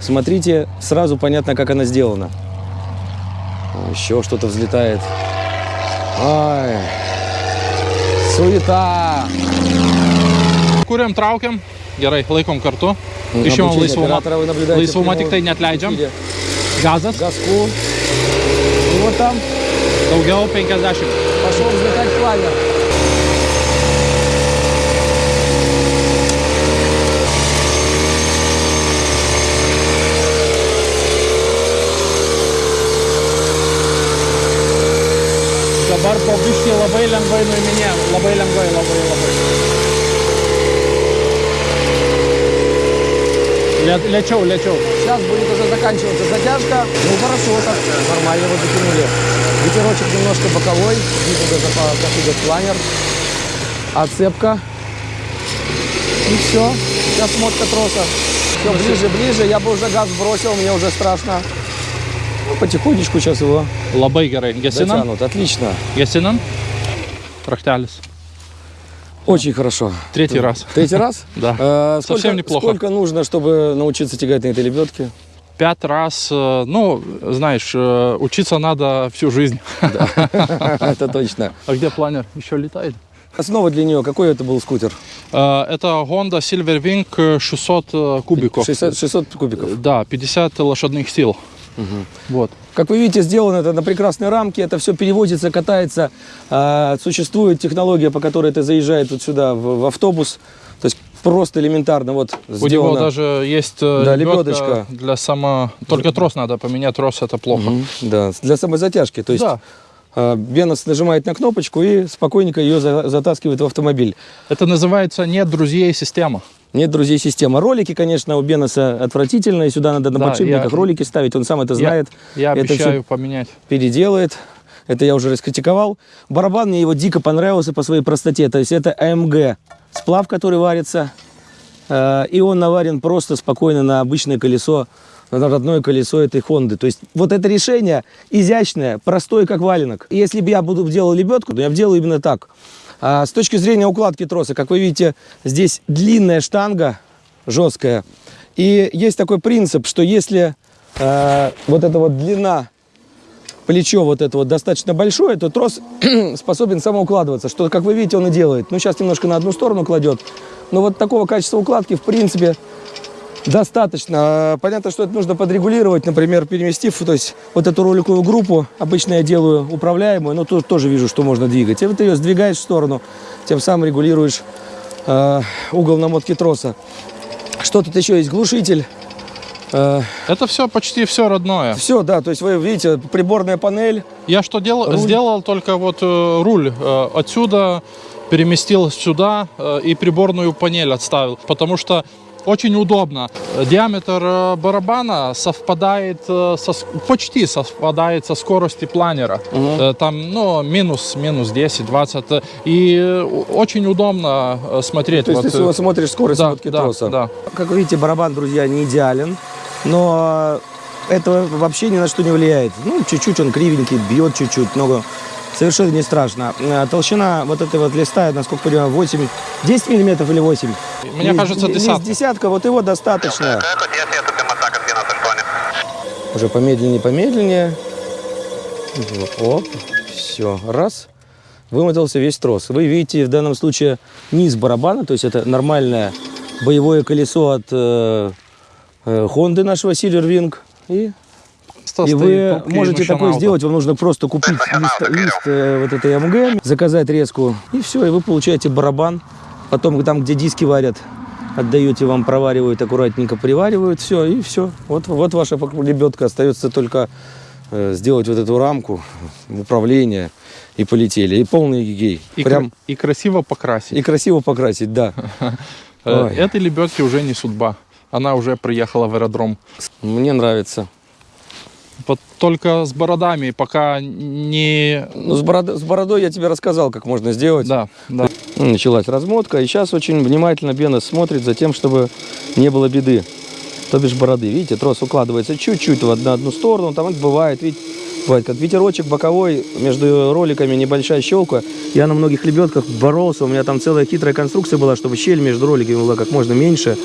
смотрите, сразу понятно, как она сделана. Еще что-то взлетает. Ай, суета. Kuriam, traukiam, gerai, laikom kartu. Išimam laisvumą. Laisvumą tik tai netleidžiam. Gazas. Gaskų. Ir va tam. Daugiau 50. Pašoks betek planer. Dabar po biškį labai lengvai nuiminėjom. Labai lengvai, labai, labai. Lė- Lėčiau, lėčiau. Сейчас будет уже заканчиваться затяжка. Ну хорошо, так нормально его затянули. Ветерочек немножко боковой. Даже по- как идет планер. Отцепка. И все. Сейчас смотка троса. Все ближе, ближе. Я бы уже газ бросил, мне уже страшно. Ну, потихонечку сейчас его gerai. Gesinam. затянут. Отлично. Gesinam. Raktelis. Очень хорошо. Третий раз. Третий раз? Да. Э, сколько, Совсем неплохо. Сколько нужно, чтобы научиться тягать на этой лебедке? Пять раз. э, Ну, знаешь, э, учиться надо всю жизнь. Это точно. А где планер? Еще летает? Основа для нее, какой это был скутер? Это Honda Silverwing э, 600 э, кубиков. 600, 600 кубиков. Да, 50 лошадных сил. Вот. Как вы видите, сделано это на прекрасной рамке, это все перевозится, катается. А, существует технология, по которой это заезжает вот сюда, в, автобус. То есть просто элементарно вот У сделано. него даже есть э, Да, лебедочка. для само... Только трос надо поменять, трос это плохо. Мгм, Да, для самозатяжки. То есть Да. а, Бенос нажимает на кнопочку и спокойненько ее за- затаскивает в автомобиль. Это называется «нет друзей система». Нет, друзей, система. Ролики, конечно, у Беноса отвратительные. Сюда надо на Да, подшипниках я- ролики ставить. Он сам это знает. Я Это обещаю поменять. переделает. Это я уже раскритиковал. Барабан мне его дико понравился по своей простоте. То есть это АМГ сплав, который варится. Э, И он наварен просто спокойно на обычное колесо, на родное колесо этой Хонды. То есть вот это решение изящное, простое, как валенок. И Если бы я буду делал лебедку, то я бы делал именно так. А с точки зрения укладки троса, как вы видите, здесь длинная штанга, жесткая. И есть такой принцип, что если э, вот эта вот длина плечо вот это вот достаточно большое, то трос способен самоукладываться, что, как вы видите, он и делает. Ну, сейчас немножко на одну сторону кладет. Но вот такого качества укладки, в принципе, достаточно. А, Понятно, что это нужно подрегулировать, например, переместив, то есть вот эту роликовую группу, обычно я делаю управляемую, но тут тоже вижу, что можно двигать. И вот ее сдвигаешь в сторону, тем самым регулируешь э, угол намотки троса. Что тут еще есть? Глушитель. Э, Это все почти все родное. все, да, то есть вы видите, приборная панель, Я что делал? Руль. Сделал только вот э, руль э, отсюда, переместил сюда э, и приборную панель отставил, потому что очень удобно. Диаметр э, барабана совпадает, э, со, почти совпадает со скоростью планера. Э, Там, ну, минус, минус 10, 20. э, И очень удобно смотреть. То есть вот, ты смотришь скорость да, да, троса. да. Как вы видите, барабан, друзья, не идеален, но это вообще ни на что не влияет. Ну, чуть-чуть он кривенький, бьет чуть-чуть, но совершенно не страшно. А Толщина вот этой вот листа, насколько понимаю, 8, 10 миллиметров или 8? Мне Лист- кажется, десятка. десятка, вот его достаточно. Уже помедленнее, помедленнее. Оп, все, раз. Вымотался весь трос. Вы видите в данном случае низ барабана, то есть это нормальное боевое колесо от э, э, Honda нашего Silverwing. И, и вы можете такое сделать, вам нужно просто купить лист, лист, э, вот этой АМГ, заказать резку, и все, и вы получаете барабан. Потом там, где диски варят, отдаете вам, проваривают, аккуратненько приваривают, все, и все. Вот, вот ваша лебедка. Остается только э, сделать вот эту рамку управления, и полетели. И полный гей. И, Прям кра- и красиво покрасить. и красиво покрасить, да. Э, Ой. Этой лебедки уже не судьба. Она уже приехала в аэродром. Мне нравится. Только с бородами, пока не... Ну, с, бород- с бородой я тебе рассказал, как можно сделать. Да, да. Началась размотка, и сейчас очень внимательно Бена смотрит за тем, чтобы не было беды. То бишь бороды. Видите, трос укладывается чуть-чуть в одну, одну сторону, там это бывает, видите, бывает как ветерочек боковой, между роликами небольшая щелка. Я на многих лебедках боролся, у меня там целая хитрая конструкция была, чтобы щель между роликами была как можно меньше.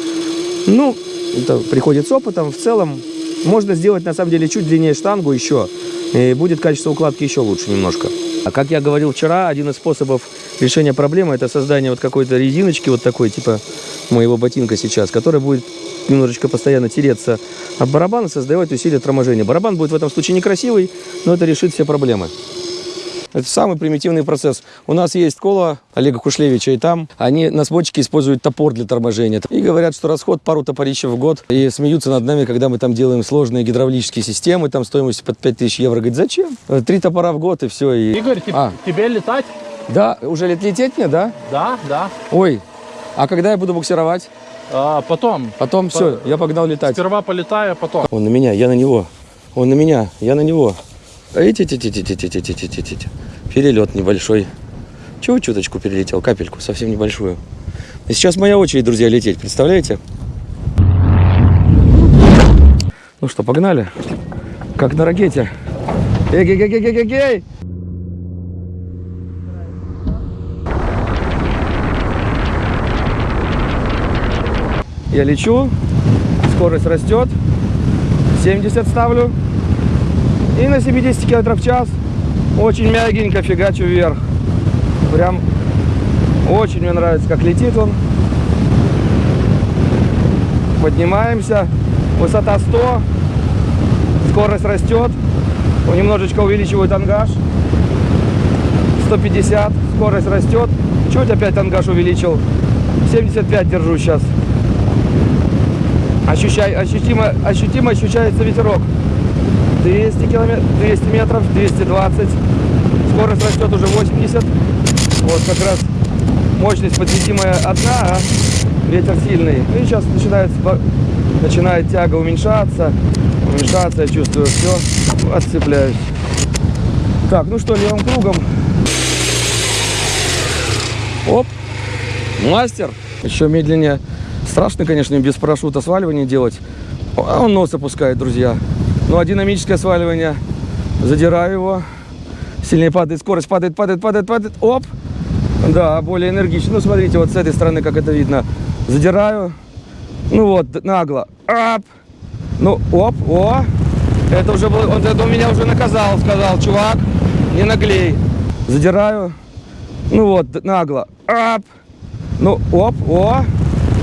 Ну, это приходит с опытом. В целом, можно сделать на самом деле чуть длиннее штангу еще, и будет качество укладки еще лучше немножко. А как я говорил вчера, один из способов решения проблемы это создание вот какой-то резиночки, вот такой, типа моего ботинка сейчас, которая будет немножечко постоянно тереться об барабан и создавать усилие торможения. Барабан будет в этом случае некрасивый, но это решит все проблемы. Это самый примитивный процесс. У нас есть кола Олега Кушлевича, и там они на сводчике используют топор для торможения. И говорят, что расход пару топорищев в год. И смеются над нами, когда мы там делаем сложные гидравлические системы, там стоимостью под 5000 евро. Говорит, зачем? Три топора в год и все. И... Игорь, А. тебе летать? Да, уже лет лететь мне, да? Да, да. Ой, а когда я буду буксировать? А, потом. Потом все, я погнал летать. Сперва полетаю, а потом. Он на меня, я на него. Он на меня, я на него. Перелет небольшой. Чего чуточку перелетел, капельку, совсем небольшую. И сейчас моя очередь, друзья, лететь, представляете? Ну что, погнали? Как на ракете. Эгей-гей-гей-гей-гей! Я лечу, скорость растет, 70 ставлю. И на 70 км в час очень мягенько фигачу вверх. Прям очень мне нравится, как летит он. Поднимаемся. Высота 100. Скорость растет. Немножечко увеличивают ангаж. 150. Скорость растет. Чуть опять ангаж увеличил. 75 держу сейчас. Ощущай, ощутимо, ощутимо ощущается ветерок. 200 километров, 200 метров, 220. Скорость растет уже 80. Вот как раз мощность подвесимая одна, а ветер сильный. Ну и сейчас начинает, начинает тяга уменьшаться. Уменьшаться, я чувствую все. Отцепляюсь. Так, ну что, левым кругом. Оп. Мастер. Еще медленнее. Страшно, конечно, без парашюта сваливание делать. А он нос опускает, друзья. Ну, а динамическое сваливание. Задираю его. Сильнее падает, скорость падает, падает, падает, падает. Оп. Да, более энергично. Ну, смотрите, вот с этой стороны, как это видно. Задираю. Ну вот, нагло. Ап. Ну, оп, о. Это уже был, он это меня уже наказал, сказал, чувак, не наглей. Задираю. Ну вот, нагло. Ап. Ну, оп, о.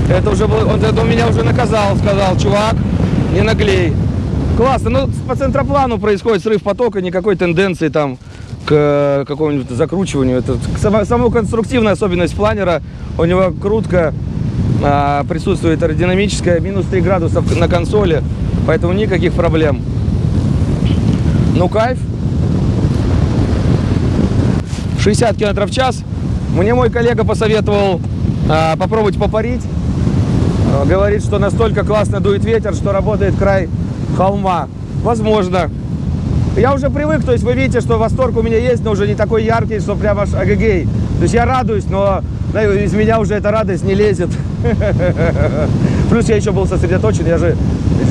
Это уже был, он это меня уже наказал, сказал, чувак, не наглей. Классно. Ну, по центроплану происходит срыв потока, никакой тенденции там к э, какому-нибудь закручиванию. Это сама, самая конструктивная особенность планера. У него крутка а, присутствует аэродинамическая, минус 3 градуса на консоли, поэтому никаких проблем. Ну, кайф. 60 км в час. Мне мой коллега посоветовал а, попробовать попарить. Говорит, что настолько классно дует ветер, что работает край холма. Возможно. Я уже привык, то есть вы видите, что восторг у меня есть, но уже не такой яркий, что прям аж агагей. То есть я радуюсь, но да, из меня уже эта радость не лезет. Плюс я еще был сосредоточен, я же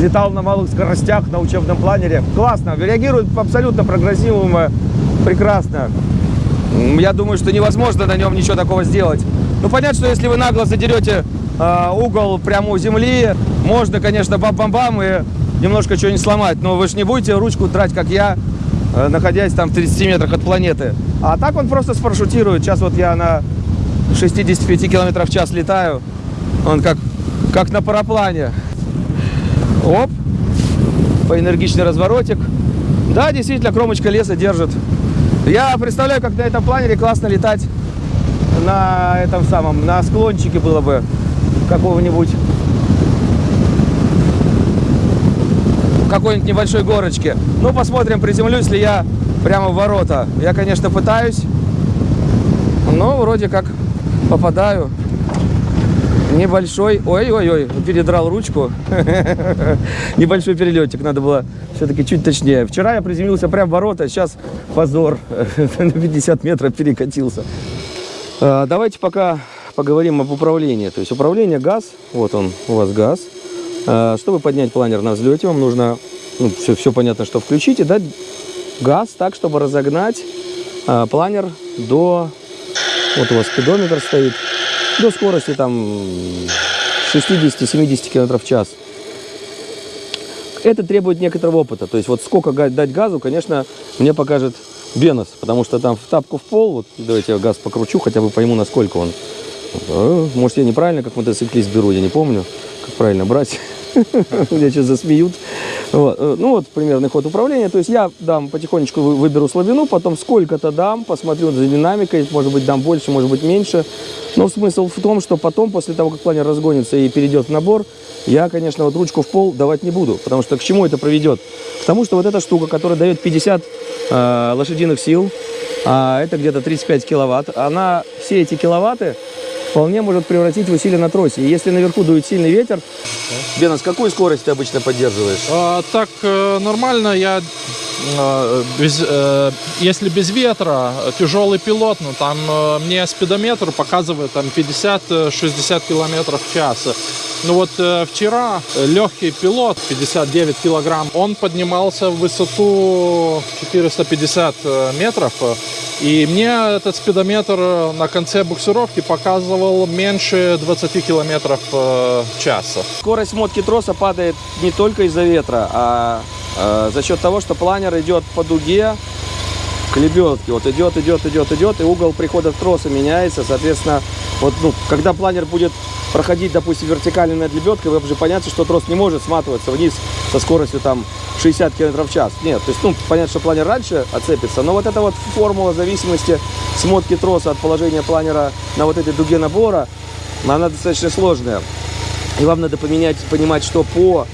летал на малых скоростях на учебном планере. Классно, реагирует абсолютно прогрессируемо, прекрасно. М, Я думаю, что невозможно на нем ничего такого сделать. Ну, понятно, что если вы нагло задерете а, угол прямо у земли, можно, конечно, бам-бам-бам и немножко что-нибудь сломать. Но вы же не будете ручку драть, как я, э, находясь там в 30 метрах от планеты. А так он просто спарашютирует. Сейчас вот я на 65 километров в час летаю. Он как, как на параплане. Оп. Поэнергичный разворотик. Да, действительно, кромочка леса держит. Я представляю, как на этом планере классно летать на этом самом, на склончике было бы какого-нибудь какой-нибудь небольшой горочке. Ну, посмотрим, приземлюсь ли я прямо в ворота. Я, конечно, пытаюсь, но вроде как попадаю. Небольшой, ой-ой-ой, передрал ручку. Небольшой перелетик, надо было все-таки чуть точнее. Вчера я приземлился прямо в ворота, сейчас позор, на 50 метров перекатился. А, Давайте пока поговорим об управлении. То есть управление газ, вот он, у вас газ. А, Чтобы поднять планер на взлете, вам нужно, ну, все, все понятно, что включить и дать газ так, чтобы разогнать а, планер до, вот у вас спидометр стоит, до скорости там 60-70 км в час. Это требует некоторого опыта. То есть вот сколько дать газу, конечно, мне покажет Бенос, потому что там в тапку в пол, вот давайте я газ покручу, хотя бы пойму, насколько он. Э, Может, я неправильно, как мотоциклист беру, я не помню, как правильно брать. Меня сейчас засмеют. Вот, э, Ну вот примерный ход управления. То есть я дам потихонечку вы- выберу слабину, потом сколько-то дам, посмотрю за динамикой, может быть дам больше, может быть меньше. Но смысл в том, что потом, после того, как планер разгонится и перейдет в набор, я, конечно, вот ручку в пол давать не буду, потому что к чему это приведет? К тому, что вот эта штука, которая дает 50 э, лошадиных сил, а это где-то 35 киловатт, она все эти киловатты вполне может превратить в усилие на тросе. И если наверху дует сильный ветер, Бена, с какой скоростью ты обычно поддерживаешь? А, так э, нормально, я э, без, э, если без ветра, тяжелый пилот, ну там э, мне спидометр показывает там 50-60 километров в час. Ну вот э, вчера э, легкий пилот, 59 килограмм, он поднимался в высоту 450 э, метров, э, и мне этот спидометр на конце буксировки показывал меньше 20 километров в час. Скорость мотки троса падает не только из-за ветра, а э, за счет того, что планер идет по дуге к лебедке. Вот идет, идет, идет, идет, и угол прихода троса меняется. Соответственно, вот, ну, когда планер будет проходить, допустим, вертикально над лебедкой, вы уже понятно, что трос не может сматываться вниз со скоростью там 60 км в час. Нет, то есть, ну, понятно, что планер раньше отцепится, но вот эта вот формула зависимости смотки троса от положения планера на вот этой дуге набора, она достаточно сложная. И вам надо поменять, понимать, что по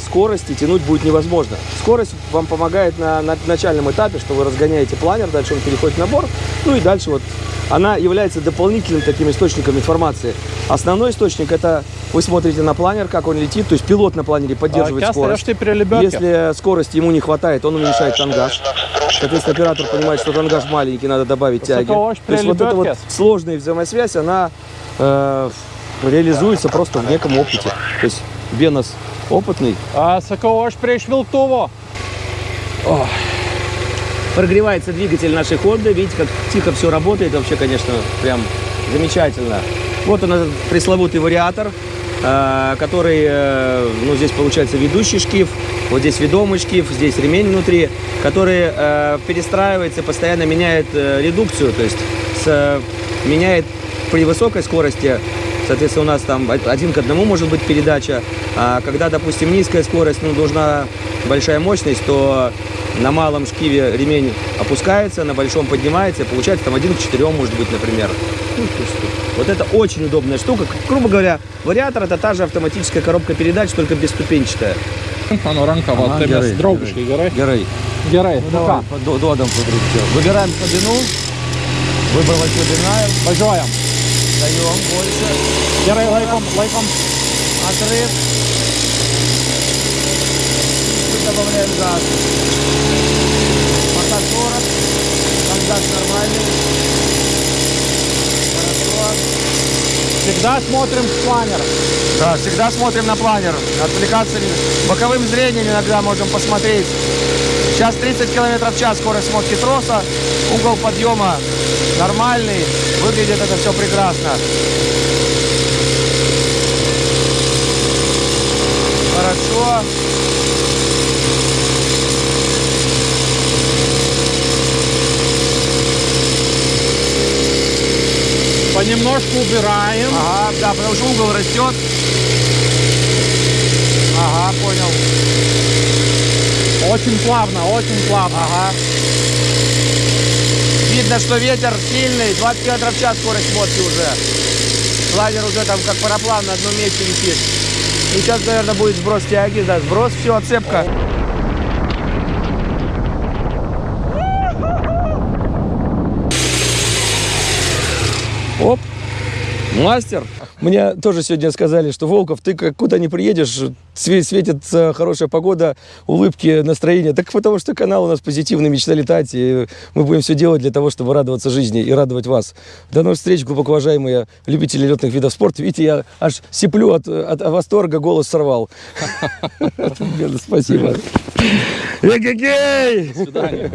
скорости тянуть будет невозможно. Скорость вам помогает на, на начальном этапе, что вы разгоняете планер, дальше он переходит в набор, ну и дальше вот она является дополнительным таким источником информации. Основной источник это вы смотрите на планер, как он летит, то есть пилот на планере поддерживает скорость. Если скорости ему не хватает, он уменьшает тангаж. Соответственно, оператор понимает, что тангаж маленький, надо добавить тяги. То есть вот эта вот сложная взаимосвязь, она э, реализуется просто в неком опыте. То есть Бенос опытный. А Соколош пришвил Туво. Прогревается двигатель нашей Honda. Видите, как тихо все работает. Вообще, конечно, прям замечательно. Вот он, этот пресловутый вариатор, э, который, э, ну, здесь получается ведущий шкив, вот здесь ведомый шкив, здесь ремень внутри, который э, перестраивается, постоянно меняет редукцию, то есть с- меняет при высокой скорости, соответственно, у нас там один к одному может быть передача, а когда, допустим, низкая скорость, ну, нужна большая мощность, то на малом шкиве ремень опускается, на большом поднимается, и получается там один к четырем, может быть, например. Ну, Вот это очень удобная штука. Грубо говоря, вариатор это та же автоматическая коробка передач, только бесступенчатая. Оно ранка, Ага, герой, дробушки, герой. Герой. Герой, ну ка? Додам Выбираем слабину. Выбрала слабина. Бажаем. Даем больше. Герой лайком, лайком. Отрыв. Чуть добавляем газ. Пока 40. Там газ нормальный. Хорошо. Всегда смотрим в планер. Да, всегда смотрим на планер. Отвлекаться боковым зрением иногда можем посмотреть. Сейчас 30 км в час скорость смотки троса. Угол подъема нормальный. Выглядит это все прекрасно. Хорошо. Понемножку убираем. Ага, да, потому что угол растет. Ага, понял. Очень плавно, очень плавно. Ага. Видно, что ветер сильный, 20 км в час скорость мотки уже. Лазер уже там как параплан на одном месте висит. И сейчас, наверное, будет сброс тяги, да, сброс, все, отцепка. Мастер. Мне тоже сегодня сказали, что Волков, ты куда не приедешь, све- светит хорошая погода, улыбки, настроение. Так потому что канал у нас позитивный, мечта летать, и мы будем все делать для того, чтобы радоваться жизни и радовать вас. До новых встреч, глубоко уважаемые любители летных видов спорта. Видите, я аж сиплю от, от восторга, голос сорвал. Спасибо. Эгегей! До свидания.